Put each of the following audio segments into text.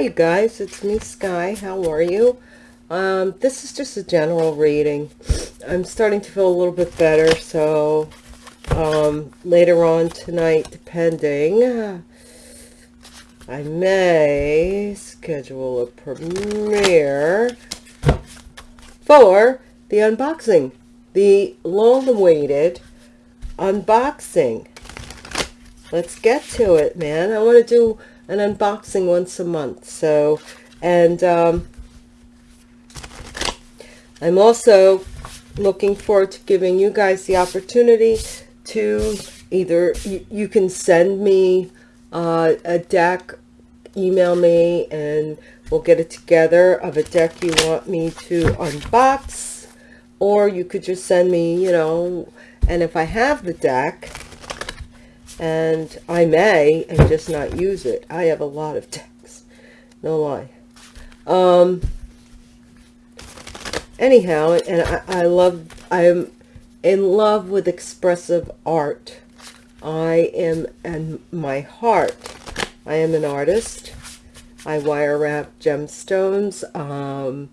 You guys. It's me, Sky. How are you? Um, this is just a general reading. I'm starting to feel a little bit better, so um, later on tonight, depending, I may schedule a premiere for the unboxing, the long-awaited unboxing. Let's get to it, man. I want to do an unboxing once a month. So, and um, I'm also looking forward to giving you guys the opportunity to either, you, you can send me uh, a deck, email me, and we'll get it together of a deck you want me to unbox. Or you could just send me, you know, and if I have the deck, and I may and just not use it. I have a lot of decks, no lie. Um, anyhow, and I, I love, I'm in love with expressive art. I am in my heart. I am an artist. I wire wrap gemstones. Um,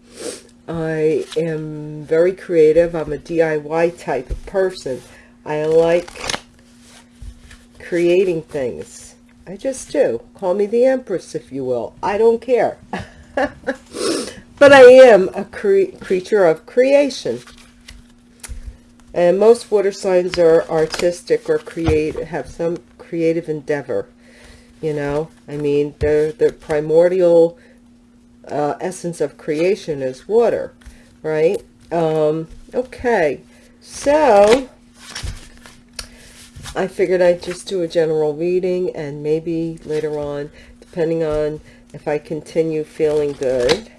I am very creative. I'm a DIY type of person. I like creating things. I just do. Call me the Empress, if you will. I don't care. but I am a cre creature of creation. And most water signs are artistic or create have some creative endeavor. You know, I mean, the the primordial uh, essence of creation is water, right? Um, okay, so I figured I'd just do a general reading and maybe later on, depending on if I continue feeling good,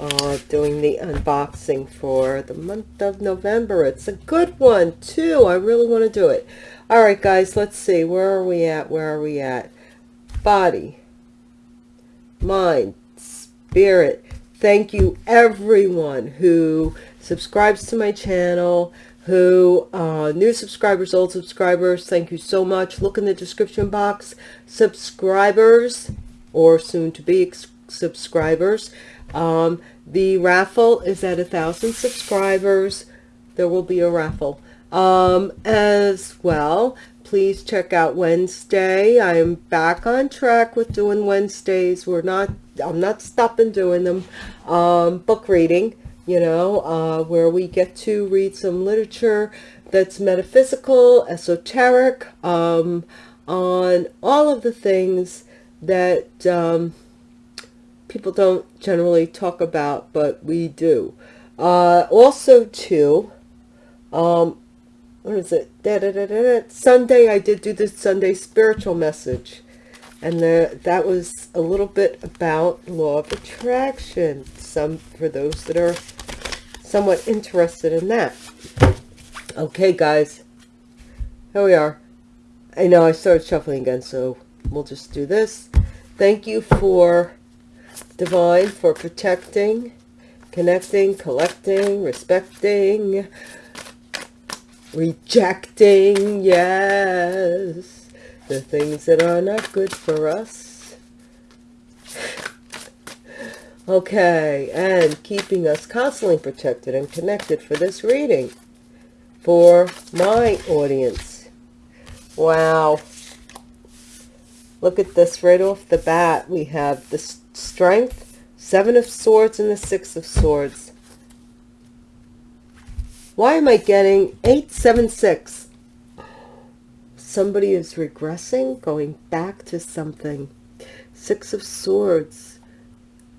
uh, doing the unboxing for the month of November. It's a good one too. I really want to do it. All right, guys, let's see. Where are we at? Where are we at? Body, mind, spirit. Thank you everyone who subscribes to my channel, who uh, new subscribers old subscribers thank you so much. Look in the description box. Subscribers or soon to be subscribers. Um, the raffle is at a thousand subscribers. There will be a raffle. Um, as well please check out Wednesday. I am back on track with doing Wednesdays. We're not I'm not stopping doing them. Um, book reading you know, uh, where we get to read some literature that's metaphysical, esoteric, um, on all of the things that um, people don't generally talk about, but we do. Uh, also, too, um, what is it? Da, da, da, da, da. Sunday, I did do the Sunday spiritual message. And the, that was a little bit about law of attraction. Some for those that are somewhat interested in that. Okay, guys. Here we are. I know I started shuffling again, so we'll just do this. Thank you for Divine for protecting, connecting, collecting, respecting, rejecting, yes, the things that are not good for us Okay, and keeping us constantly protected and connected for this reading for my audience. Wow. Look at this right off the bat. We have the strength, seven of swords and the six of swords. Why am I getting 876? Somebody is regressing, going back to something. Six of swords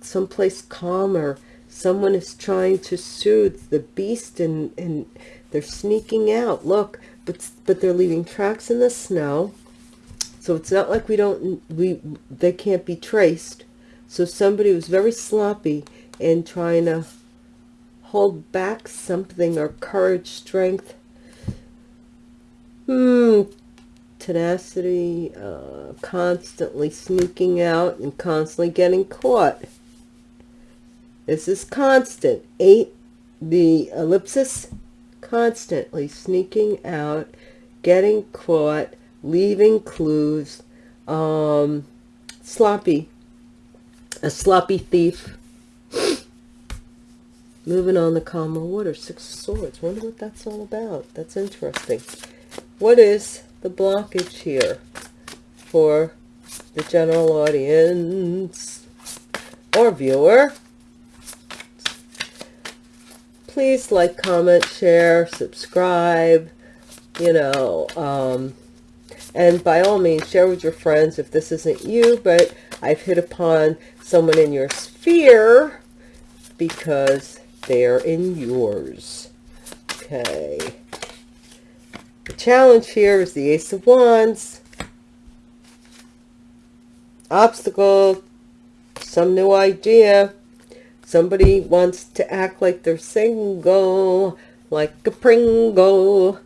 someplace calmer. Someone is trying to soothe the beast and, and they're sneaking out. Look, but, but they're leaving tracks in the snow. So it's not like we don't, we, they can't be traced. So somebody was very sloppy in trying to hold back something or courage, strength. Hmm, tenacity, uh, constantly sneaking out and constantly getting caught. This is constant. Eight, the ellipsis, constantly sneaking out, getting caught, leaving clues, um, sloppy. a sloppy thief. Moving on the calmer water, Six of Swords. Wonder what that's all about. That's interesting. What is the blockage here for the general audience or viewer? Please like, comment, share, subscribe, you know, um, and by all means, share with your friends if this isn't you, but I've hit upon someone in your sphere because they're in yours. Okay. The challenge here is the Ace of Wands. Obstacle, some new idea. Somebody wants to act like they're single, like a Pringle.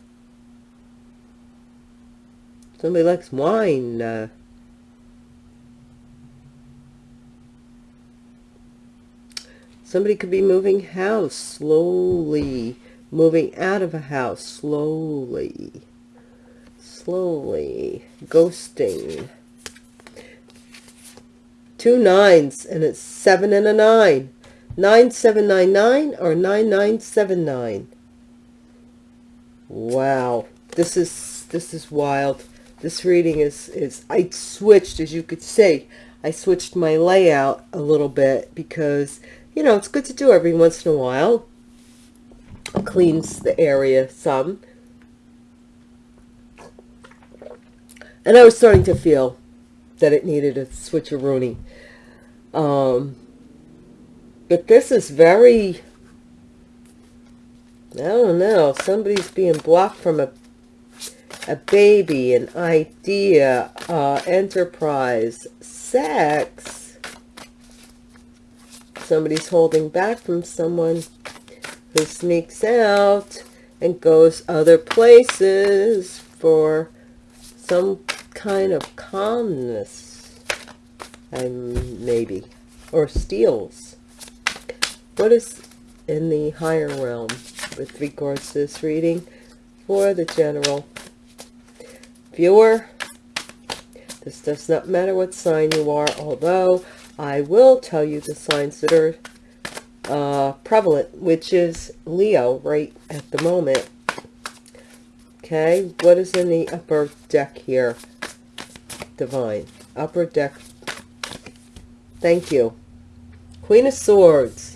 Somebody likes wine. Uh, somebody could be moving house slowly. Moving out of a house slowly. Slowly. Ghosting. Two nines and it's seven and a nine. 9799 or 9979. Wow. This is this is wild this reading is, is, I switched, as you could see, I switched my layout a little bit because, you know, it's good to do every once in a while. It cleans the area some. And I was starting to feel that it needed a switcheroonie. Um, but this is very, I don't know, somebody's being blocked from a a baby, an idea, uh, enterprise, sex. Somebody's holding back from someone who sneaks out and goes other places for some kind of calmness, and maybe, or steals. What is in the higher realm with regards to this reading for the general viewer. This does not matter what sign you are, although I will tell you the signs that are uh, prevalent, which is Leo right at the moment. Okay, what is in the upper deck here? Divine. Upper deck. Thank you. Queen of Swords.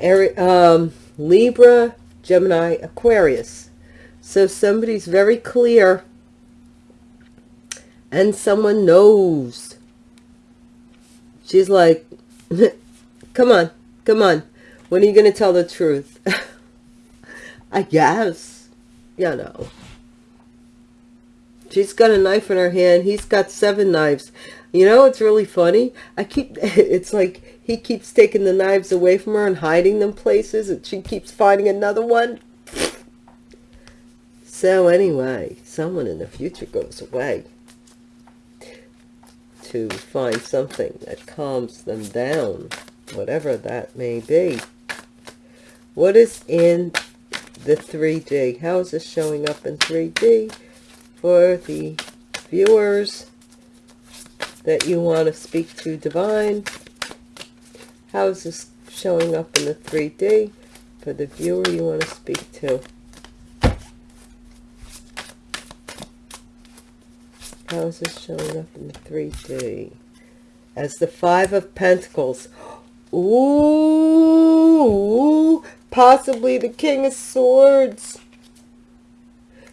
Um, Libra, Gemini, Aquarius. So somebody's very clear and someone knows. She's like, come on, come on. When are you going to tell the truth? I guess, you know. She's got a knife in her hand. He's got seven knives. You know, it's really funny. I keep, it's like he keeps taking the knives away from her and hiding them places. And she keeps finding another one. So anyway, someone in the future goes away to find something that calms them down, whatever that may be. What is in the 3D? How is this showing up in 3D for the viewers that you want to speak to divine? How is this showing up in the 3D for the viewer you want to speak to? How is this showing up in the 3D? As the Five of Pentacles. Ooh, possibly the King of Swords.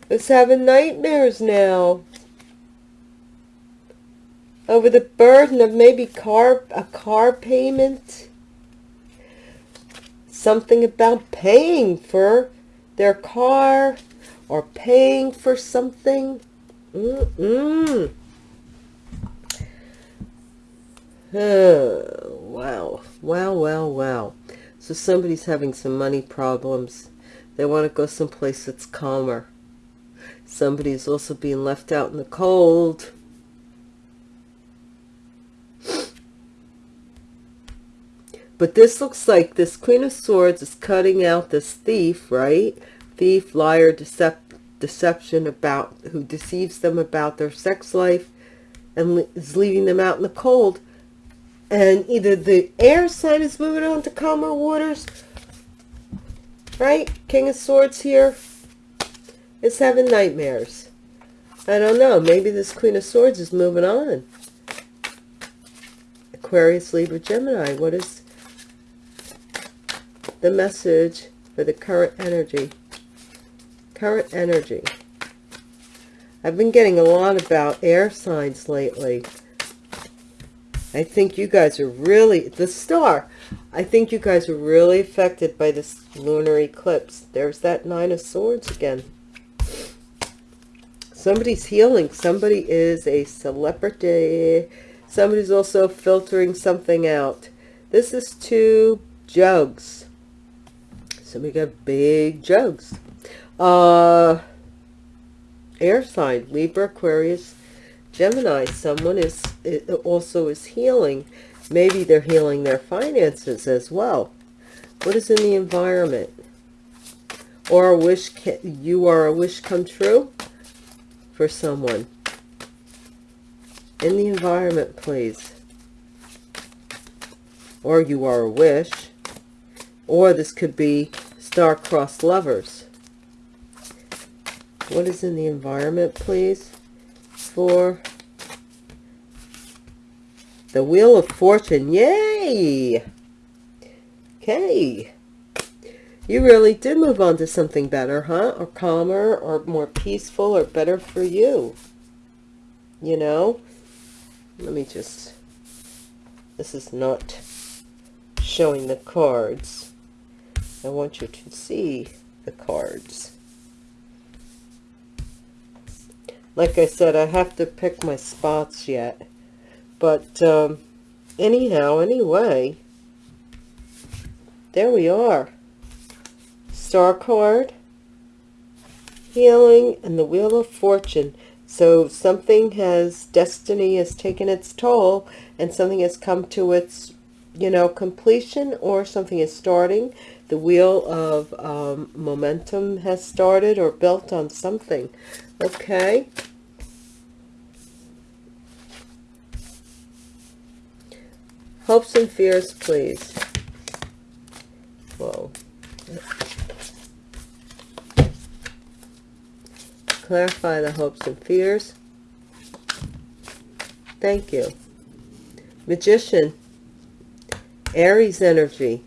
Is having nightmares now. Over the burden of maybe car a car payment. Something about paying for their car or paying for something. Mm -mm. Wow. Wow, wow, wow. So somebody's having some money problems. They want to go someplace that's calmer. Somebody's also being left out in the cold. But this looks like this Queen of Swords is cutting out this thief, right? Thief, liar, deception about who deceives them about their sex life and is leaving them out in the cold. And either the air sign is moving on to calmer waters right? King of swords here is having nightmares. I don't know. Maybe this queen of swords is moving on. Aquarius libra gemini. What is the message for the current energy current energy i've been getting a lot about air signs lately I think you guys are really, the star, I think you guys are really affected by this lunar eclipse. There's that Nine of Swords again. Somebody's healing. Somebody is a celebrity. Somebody's also filtering something out. This is two jugs. So we got big jugs. Uh, air sign, Libra, Aquarius, Gemini, someone is also is healing. Maybe they're healing their finances as well. What is in the environment? Or a wish, you are a wish come true for someone. In the environment, please. Or you are a wish. Or this could be star-crossed lovers. What is in the environment, please? for the Wheel of Fortune. Yay! Okay. You really did move on to something better, huh? Or calmer, or more peaceful, or better for you. You know? Let me just... This is not showing the cards. I want you to see the cards. like I said, I have to pick my spots yet. But um, anyhow, anyway, there we are. Star card, healing, and the Wheel of Fortune. So something has, destiny has taken its toll, and something has come to its, you know, completion, or something is starting. The wheel of um, momentum has started or built on something. Okay. Hopes and fears, please. Whoa. Clarify the hopes and fears. Thank you. Magician. Aries energy.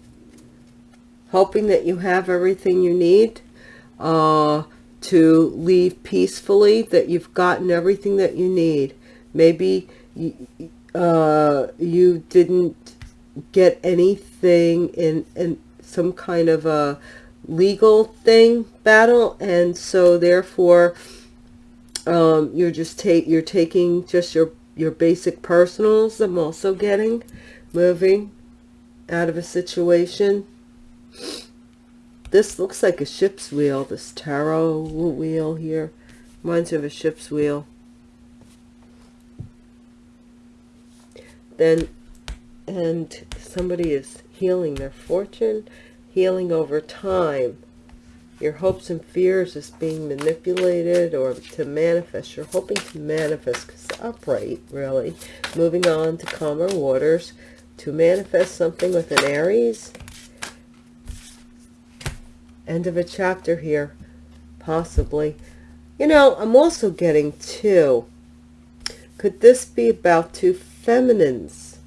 Hoping that you have everything you need. Uh, to leave peacefully, that you've gotten everything that you need. Maybe you, uh, you didn't get anything in, in some kind of a legal thing battle, and so therefore um, you're just take you're taking just your your basic personals. I'm also getting moving out of a situation this looks like a ship's wheel, this tarot wheel here. Reminds me of a ship's wheel. Then, and somebody is healing their fortune, healing over time. Your hopes and fears is being manipulated or to manifest. You're hoping to manifest because upright, really. Moving on to calmer waters to manifest something with an Aries End of a chapter here, possibly. You know, I'm also getting two. Could this be about two feminines?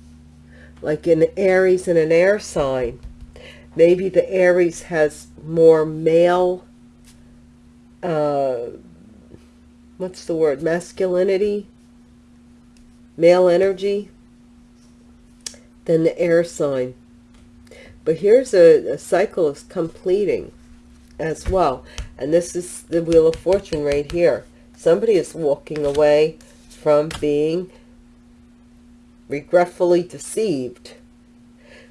Like an Aries and an air sign. Maybe the Aries has more male, uh, what's the word, masculinity, male energy than the air sign. But here's a, a cycle is completing as well. And this is the Wheel of Fortune right here. Somebody is walking away from being regretfully deceived.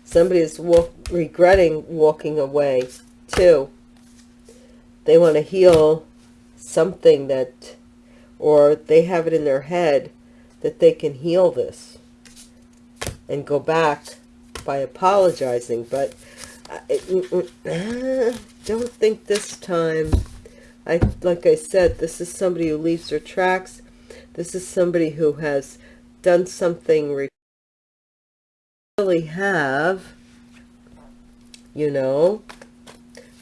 Somebody is walk, regretting walking away too. They want to heal something that, or they have it in their head that they can heal this and go back by apologizing. But uh, I don't think this time. I Like I said, this is somebody who leaves their tracks. This is somebody who has done something really have, you know.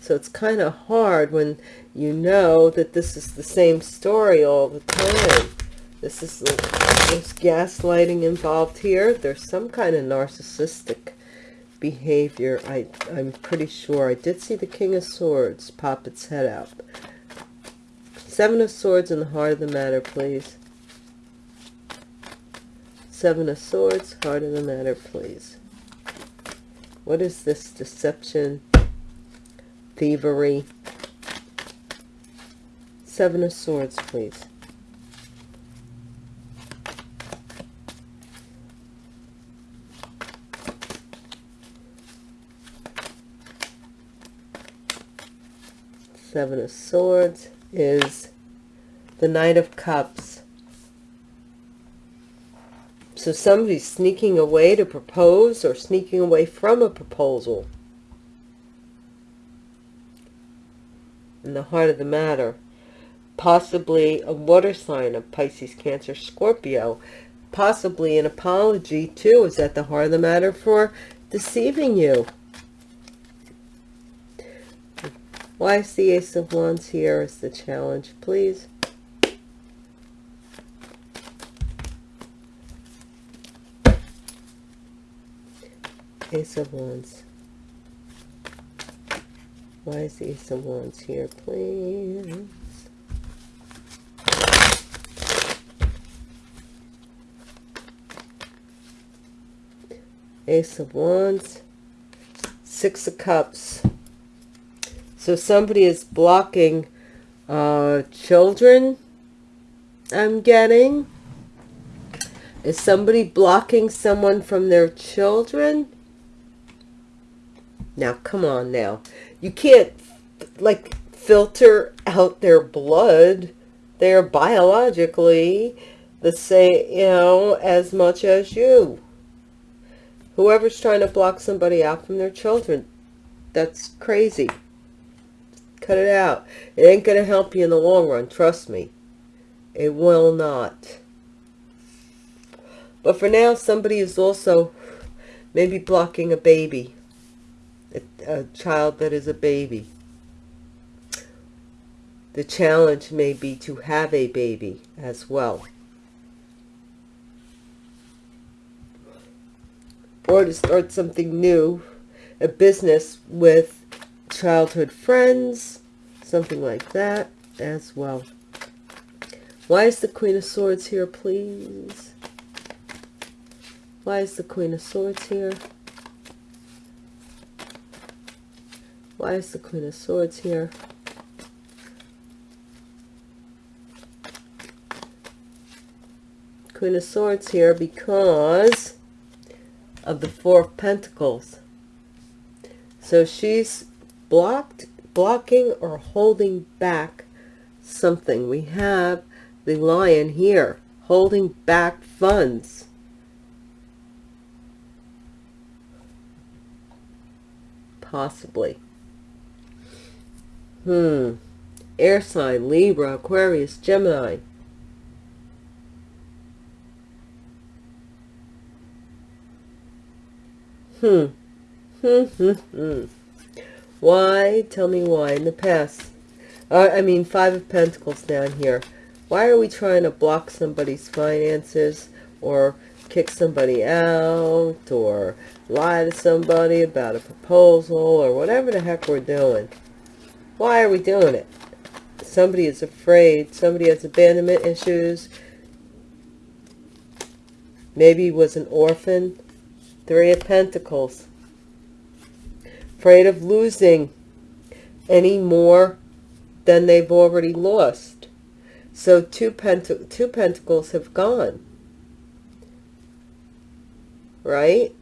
So it's kind of hard when you know that this is the same story all the time. This is there's gaslighting involved here. There's some kind of narcissistic behavior. I, I'm pretty sure. I did see the King of Swords pop its head out. Seven of Swords in the heart of the matter, please. Seven of Swords, heart of the matter, please. What is this deception, thievery? Seven of Swords, please. Seven of Swords is the Knight of Cups. So somebody's sneaking away to propose or sneaking away from a proposal. In the heart of the matter. Possibly a water sign of Pisces, Cancer, Scorpio. Possibly an apology too is at the heart of the matter for deceiving you. Why is the Ace of Wands here is the challenge, please? Ace of Wands. Why is the Ace of Wands here, please? Ace of Wands. Six of Cups. So somebody is blocking uh, children, I'm getting. Is somebody blocking someone from their children? Now, come on now. You can't, like, filter out their blood. They're biologically the same, you know, as much as you. Whoever's trying to block somebody out from their children, that's crazy. Cut it out. It ain't going to help you in the long run. Trust me. It will not. But for now, somebody is also maybe blocking a baby. A, a child that is a baby. The challenge may be to have a baby as well. Or to start something new. A business with childhood friends, something like that as well. Why is the Queen of Swords here, please? Why is the Queen of Swords here? Why is the Queen of Swords here? Queen of Swords here because of the Four of Pentacles. So she's blocked, blocking or holding back something. We have the lion here holding back funds. Possibly. Hmm. Air sign, Libra, Aquarius, Gemini. Hmm. Hmm, hmm, hmm. Why? Tell me why. In the past. Uh, I mean, Five of Pentacles down here. Why are we trying to block somebody's finances or kick somebody out or lie to somebody about a proposal or whatever the heck we're doing? Why are we doing it? Somebody is afraid. Somebody has abandonment issues. Maybe was an orphan. Three of Pentacles afraid of losing any more than they've already lost. So two, pent two pentacles have gone. Right?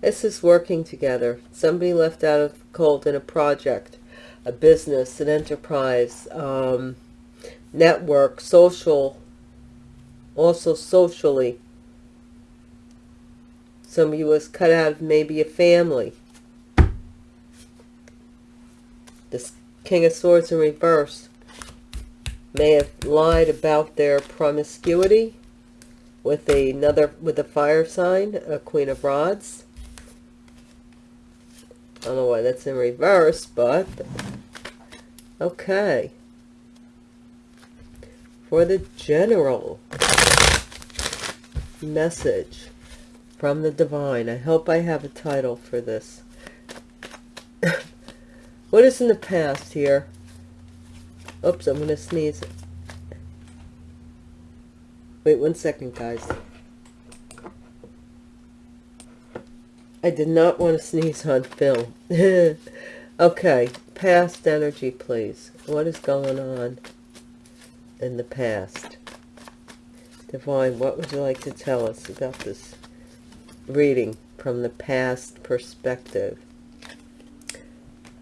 This is working together. Somebody left out of the cold in a project, a business, an enterprise, um, network, social, also socially Somebody was cut out of maybe a family. This King of Swords in reverse. may have lied about their promiscuity with another with a fire sign, a Queen of Rods. I don't know why that's in reverse, but okay. For the general message from the divine. I hope I have a title for this. what is in the past here? Oops, I'm going to sneeze. Wait one second, guys. I did not want to sneeze on film. okay, past energy, please. What is going on in the past? Divine, what would you like to tell us about this reading from the past perspective?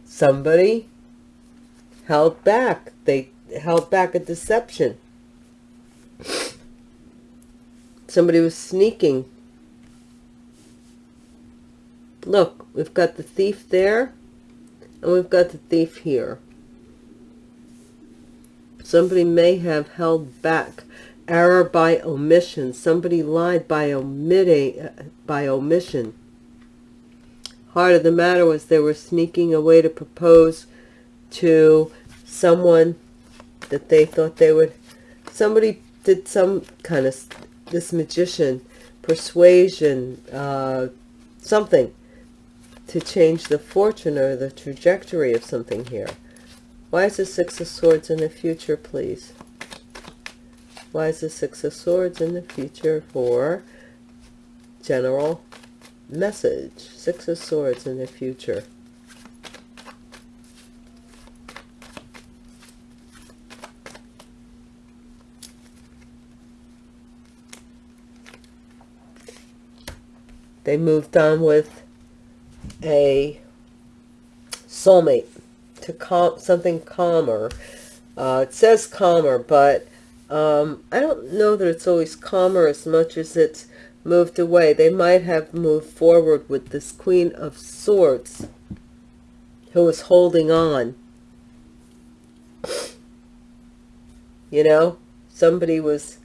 Somebody held back. They held back a deception. Somebody was sneaking. Look, we've got the thief there, and we've got the thief here. Somebody may have held back error by omission. Somebody lied by omitting, uh, by omission. Heart of the matter was they were sneaking away to propose to someone that they thought they would, somebody did some kind of this magician, persuasion, uh, something to change the fortune or the trajectory of something here. Why is the Six of Swords in the future, please? Why is the Six of Swords in the future for general message? Six of Swords in the future. They moved on with a soulmate to calm something calmer. Uh, it says calmer, but um, I don't know that it's always calmer as much as it's moved away. They might have moved forward with this Queen of Swords who was holding on. You know, somebody was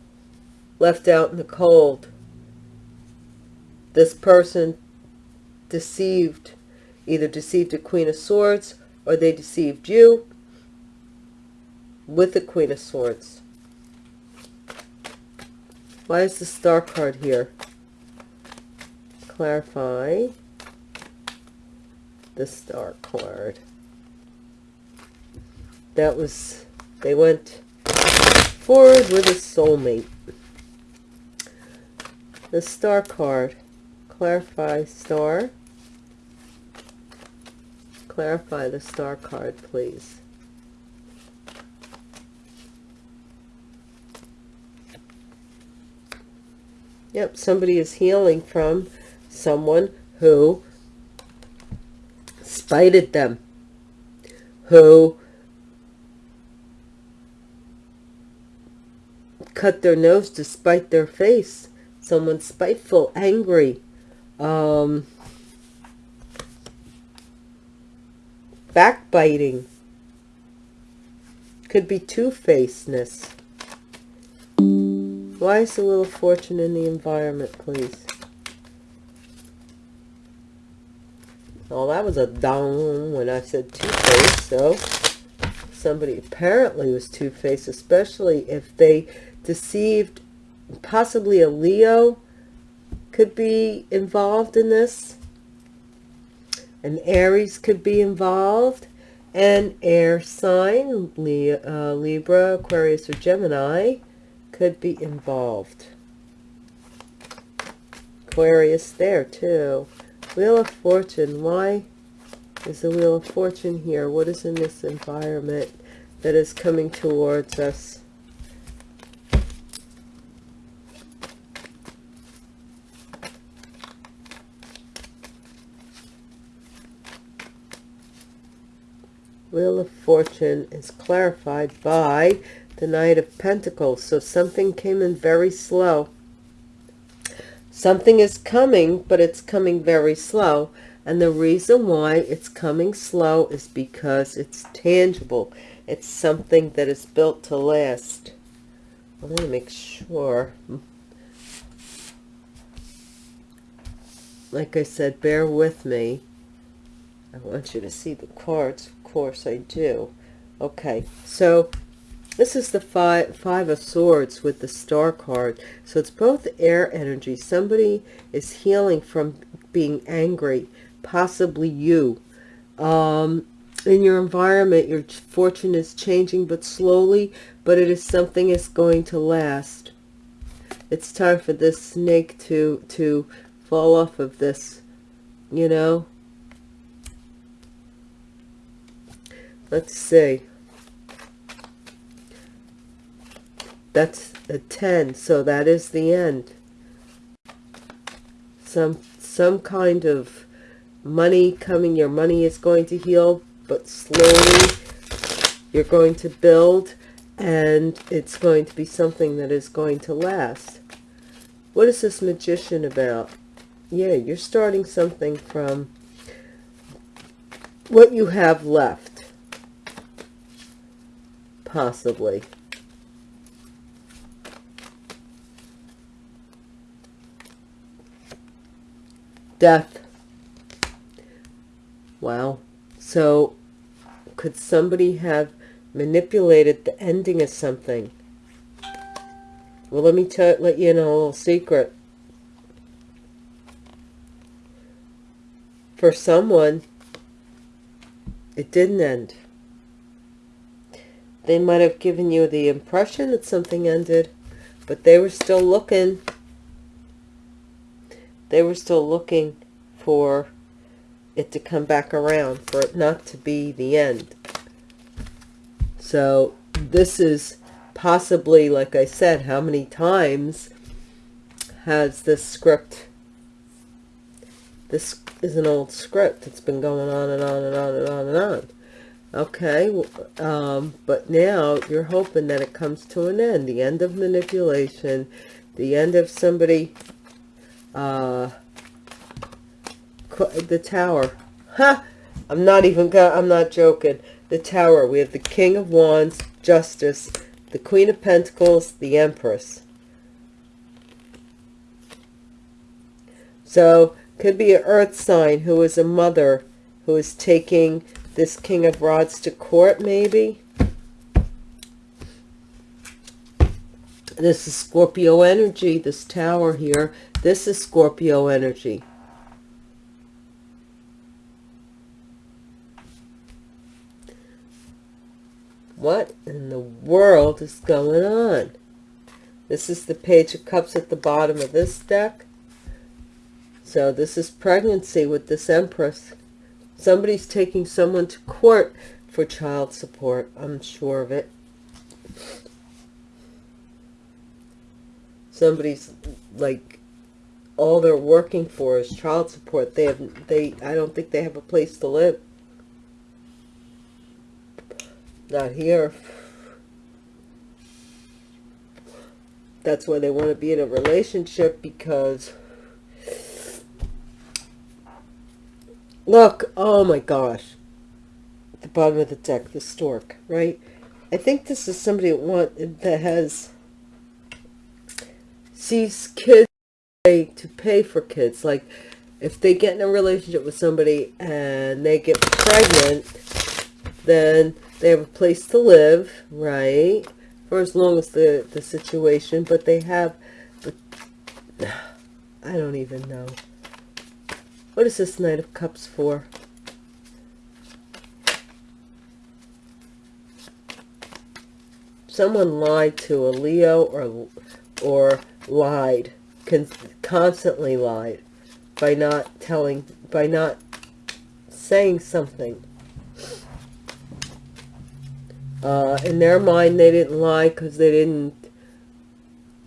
left out in the cold this person deceived, either deceived a Queen of Swords or they deceived you with the Queen of Swords. Why is the Star card here? Clarify the Star card. That was, they went forward with a soulmate. The Star card clarify star. Clarify the star card, please. Yep, somebody is healing from someone who spited them, who cut their nose to spite their face, someone spiteful, angry, um, backbiting. Could be two-facedness. Why is of Fortune in the environment, please? Well, that was a down when I said two-faced, so somebody apparently was two-faced, especially if they deceived possibly a Leo could be involved in this. An Aries could be involved. An air sign, uh, Libra, Aquarius, or Gemini could be involved. Aquarius there too. Wheel of Fortune. Why is the Wheel of Fortune here? What is in this environment that is coming towards us? Wheel of Fortune is clarified by the Knight of Pentacles. So something came in very slow. Something is coming, but it's coming very slow. And the reason why it's coming slow is because it's tangible. it's something that is built to last. I want to make sure. Like I said, bear with me. I want you to see the cards. Of course I do. Okay, so this is the five, five of Swords with the Star card. So it's both air energy. Somebody is healing from being angry, possibly you. Um, in your environment, your fortune is changing, but slowly, but it is something is going to last. It's time for this snake to, to fall off of this, you know. Let's see. That's a 10, so that is the end. Some, some kind of money coming, your money is going to heal, but slowly you're going to build and it's going to be something that is going to last. What is this magician about? Yeah, you're starting something from what you have left. Possibly. Death. Wow. So could somebody have manipulated the ending of something? Well, let me tell, let you know a little secret. For someone, it didn't end. They might have given you the impression that something ended, but they were still looking they were still looking for it to come back around, for it not to be the end. So this is possibly, like I said, how many times has this script, this is an old script. It's been going on and on and on and on and on. Okay, um, but now you're hoping that it comes to an end. The end of manipulation, the end of somebody uh, the tower. Ha! I'm not even, I'm not joking. The tower. We have the King of Wands, Justice, the Queen of Pentacles, the Empress. So, could be an earth sign who is a mother who is taking this King of Rods to court, maybe. This is Scorpio energy, this tower here. This is Scorpio energy. What in the world is going on? This is the Page of Cups at the bottom of this deck. So this is pregnancy with this Empress. Somebody's taking someone to court for child support. I'm sure of it. somebody's like all they're working for is child support. They have they i don't think they have a place to live. Not here. That's why they want to be in a relationship because look oh my gosh. The bottom of the deck the stork right? I think this is somebody that that has sees kids to pay for kids. Like if they get in a relationship with somebody and they get pregnant, then they have a place to live, right? For as long as the, the situation, but they have, but I don't even know. What is this Knight of Cups for? Someone lied to a Leo or, or lied, constantly lied by not telling, by not saying something. Uh, in their mind, they didn't lie because they didn't,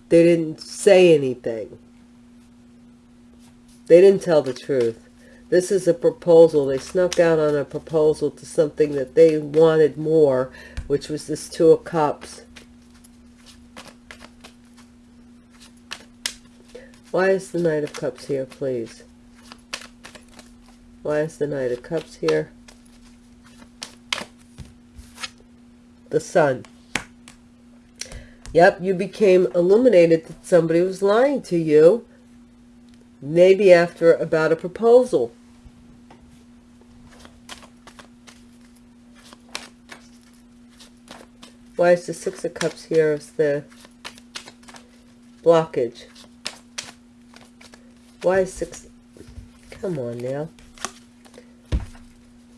they didn't say anything. They didn't tell the truth. This is a proposal. They snuck out on a proposal to something that they wanted more, which was this Two of Cups. Why is the Knight of Cups here, please? Why is the Knight of Cups here? the sun. Yep, you became illuminated that somebody was lying to you. Maybe after about a proposal. Why is the Six of Cups here as the blockage? Why is Six... Come on now.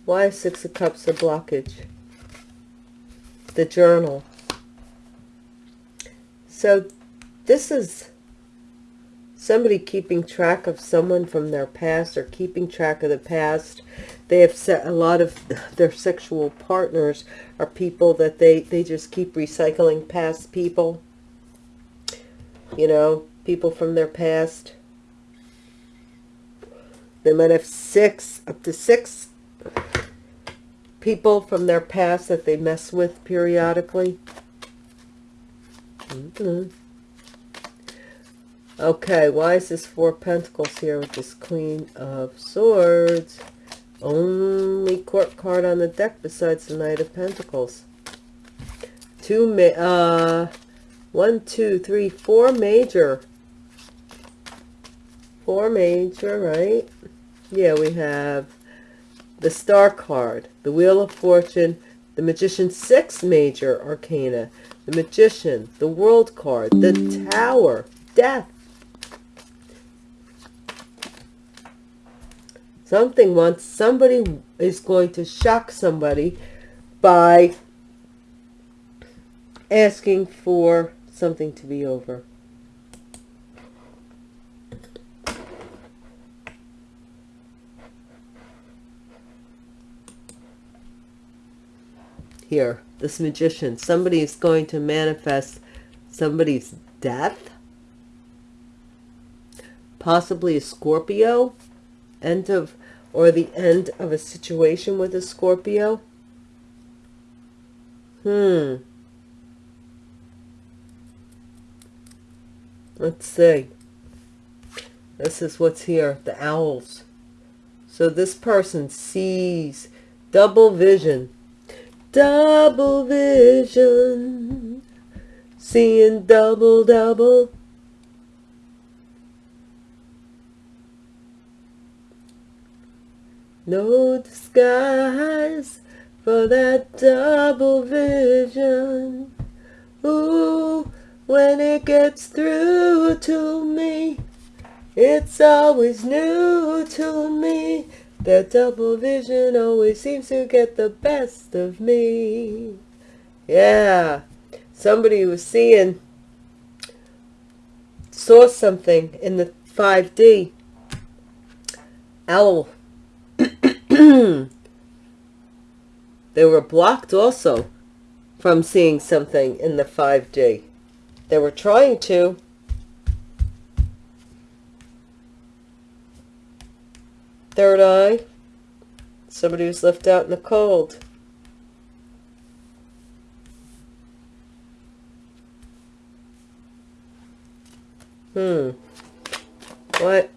Why is Six of Cups a blockage? The journal. So this is somebody keeping track of someone from their past or keeping track of the past. They have set a lot of their sexual partners are people that they, they just keep recycling past people. You know, people from their past. They might have six, up to six people from their past that they mess with periodically. Mm -hmm. Okay, why is this Four Pentacles here with this Queen of Swords? Only court card on the deck besides the Knight of Pentacles. Two, ma uh, one, two, three, four major. Four major, right? Yeah, we have the Star card, the Wheel of Fortune, the Magician, six major arcana, the Magician, the World card, the Tower, Death. Something wants, somebody is going to shock somebody by asking for something to be over. Here, this magician, somebody is going to manifest somebody's death, possibly a Scorpio, end of or the end of a situation with a Scorpio? Hmm. Let's see. This is what's here, the owls. So this person sees double vision. Double vision. Seeing double, double. No disguise for that double vision. Ooh, when it gets through to me, it's always new to me. That double vision always seems to get the best of me. Yeah, somebody was seeing, saw something in the 5D. Owl they were blocked also from seeing something in the 5D. They were trying to. Third eye. Somebody was left out in the cold. Hmm. What?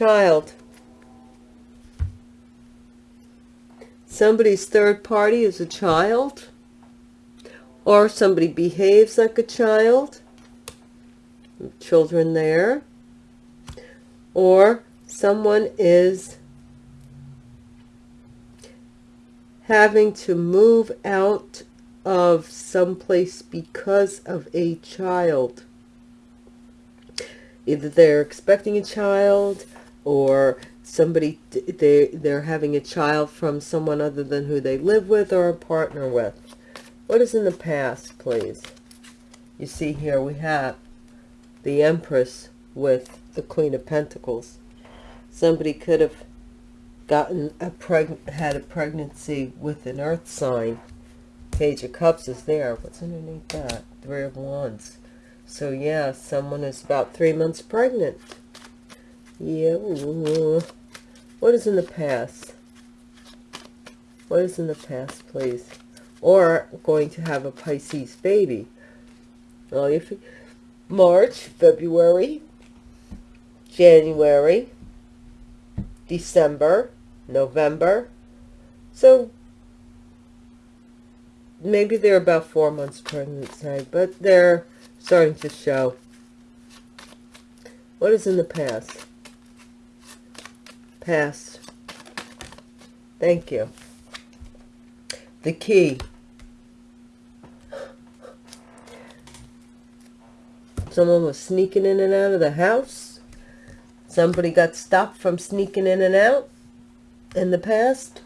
child. Somebody's third party is a child. Or somebody behaves like a child. Children there. Or someone is having to move out of some place because of a child. Either they're expecting a child or somebody they they're having a child from someone other than who they live with or a partner with what is in the past please you see here we have the empress with the queen of pentacles somebody could have gotten a preg had a pregnancy with an earth sign page of cups is there what's underneath that three of wands so yeah someone is about three months pregnant yeah. What is in the past? What is in the past, please? Or going to have a Pisces baby. Well, if March, February, January, December, November. So maybe they're about four months pregnant, say, but they're starting to show. What is in the past? Past. Thank you. The key. Someone was sneaking in and out of the house. Somebody got stopped from sneaking in and out in the past.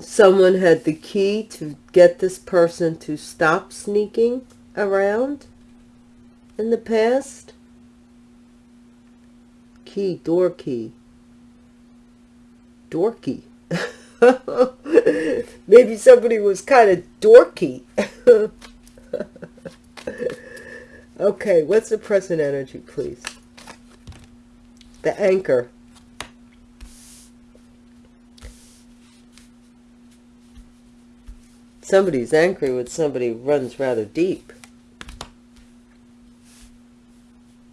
Someone had the key to get this person to stop sneaking around in the past. Key, door key. Dorky. Maybe somebody was kind of dorky. okay, what's the present energy, please? The anchor. Somebody's angry with somebody runs rather deep.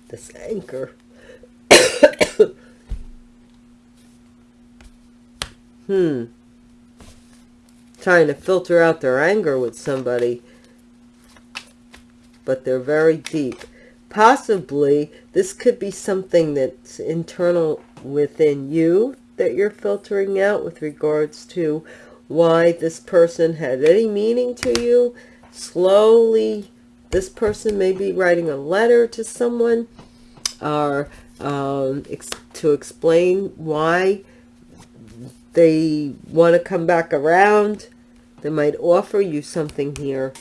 This anchor. hmm trying to filter out their anger with somebody, but they're very deep. Possibly, this could be something that's internal within you that you're filtering out with regards to why this person had any meaning to you. Slowly, this person may be writing a letter to someone or um, ex to explain why they want to come back around. They might offer you something here.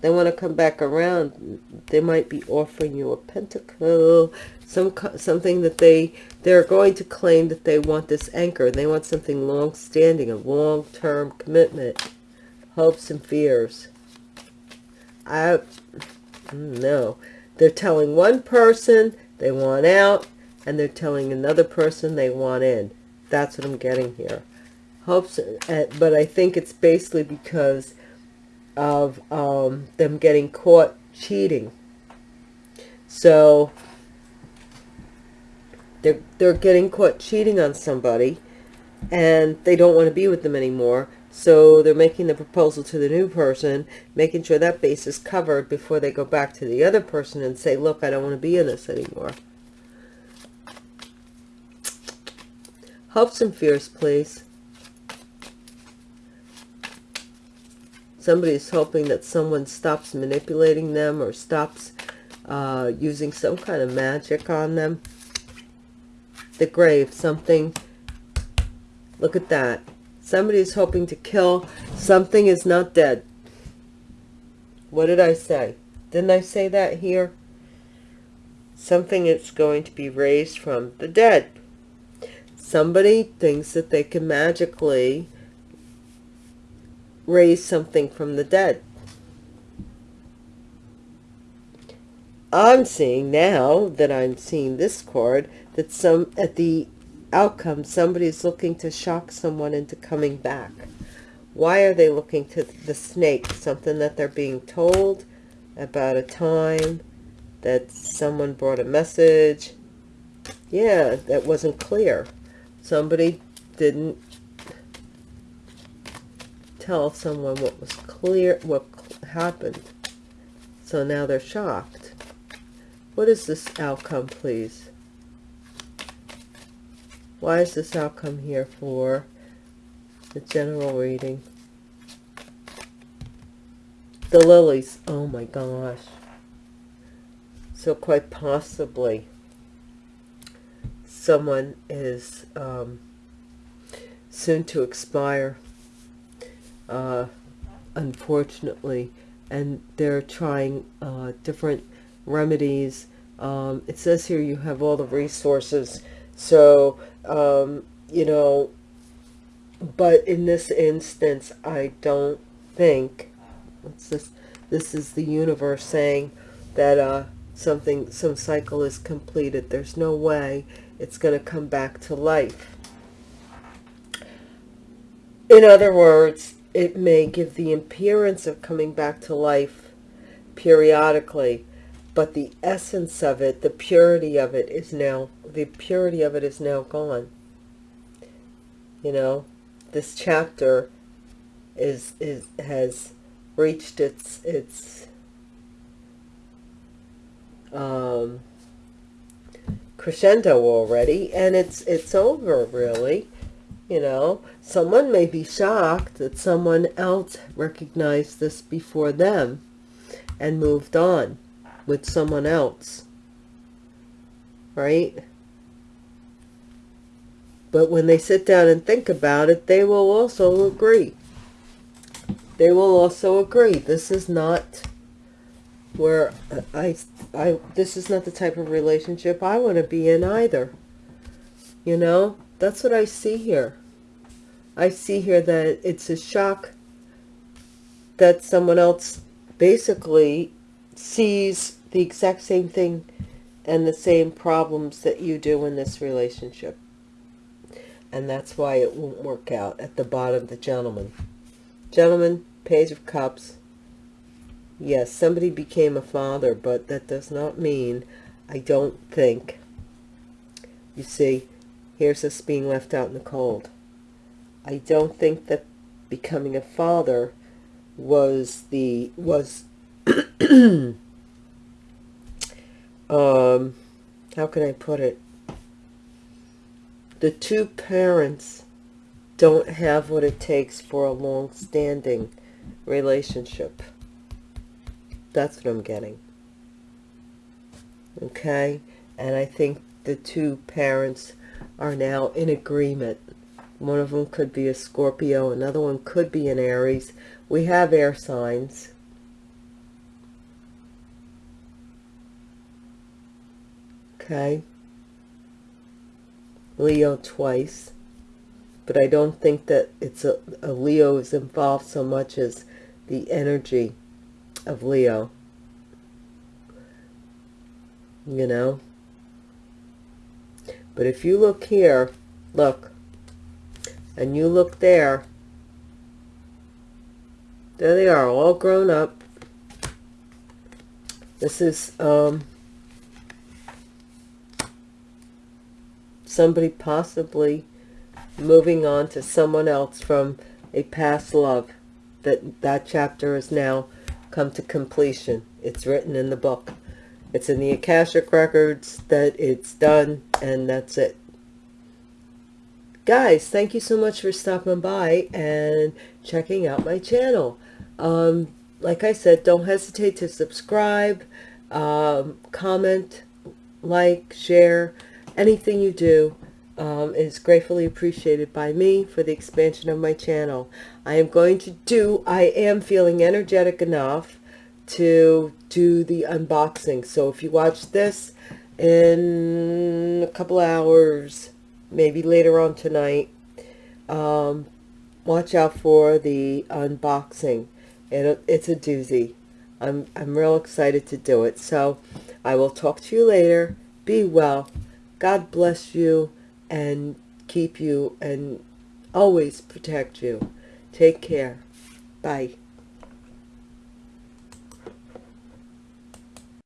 They want to come back around. They might be offering you a pentacle, some something that they they're going to claim that they want this anchor. They want something long-standing, a long-term commitment, hopes and fears. I no, they're telling one person they want out, and they're telling another person they want in. That's what I'm getting here. Hopes, uh, but I think it's basically because of um, them getting caught cheating. So they're, they're getting caught cheating on somebody and they don't want to be with them anymore. So they're making the proposal to the new person, making sure that base is covered before they go back to the other person and say, look, I don't want to be in this anymore. Hopes and fears, please. Somebody's hoping that someone stops manipulating them or stops uh, using some kind of magic on them. The grave, something. Look at that. Somebody is hoping to kill. Something is not dead. What did I say? Didn't I say that here? Something is going to be raised from the dead somebody thinks that they can magically raise something from the dead. I'm seeing now that I'm seeing this card that some at the outcome somebody's looking to shock someone into coming back. Why are they looking to the snake? Something that they're being told about a time that someone brought a message. Yeah, that wasn't clear somebody didn't tell someone what was clear, what happened. So now they're shocked. What is this outcome, please? Why is this outcome here for the general reading? The lilies. Oh my gosh. So quite possibly someone is um, soon to expire, uh, unfortunately, and they're trying uh, different remedies. Um, it says here you have all the resources, so, um, you know, but in this instance, I don't think, what's this? This is the universe saying that uh, something, some cycle is completed. There's no way it's going to come back to life. In other words, it may give the appearance of coming back to life periodically, but the essence of it, the purity of it is now, the purity of it is now gone. you know this chapter is is has reached its its um crescendo already and it's it's over really you know someone may be shocked that someone else recognized this before them and moved on with someone else right? But when they sit down and think about it they will also agree. They will also agree. This is not where I, I, this is not the type of relationship I want to be in either. You know, that's what I see here. I see here that it's a shock that someone else basically sees the exact same thing and the same problems that you do in this relationship. And that's why it won't work out at the bottom, the gentleman. Gentlemen, page of cups, yes, somebody became a father, but that does not mean, I don't think, you see, here's us being left out in the cold. I don't think that becoming a father was the, was, um, how can I put it? The two parents don't have what it takes for a long-standing relationship. That's what I'm getting. Okay? And I think the two parents are now in agreement. One of them could be a Scorpio. Another one could be an Aries. We have air signs. Okay? Leo twice. But I don't think that it's a, a Leo is involved so much as the energy of Leo. You know? But if you look here, look, and you look there, there they are, all grown up. This is um, somebody possibly moving on to someone else from a past love. That, that chapter is now come to completion. It's written in the book. It's in the Akashic Records that it's done, and that's it. Guys, thank you so much for stopping by and checking out my channel. Um, like I said, don't hesitate to subscribe, um, comment, like, share. Anything you do um, is gratefully appreciated by me for the expansion of my channel. I am going to do, I am feeling energetic enough to do the unboxing. So if you watch this in a couple hours, maybe later on tonight, um, watch out for the unboxing. It, it's a doozy. I'm, I'm real excited to do it. So I will talk to you later. Be well. God bless you and keep you and always protect you. Take care. Bye.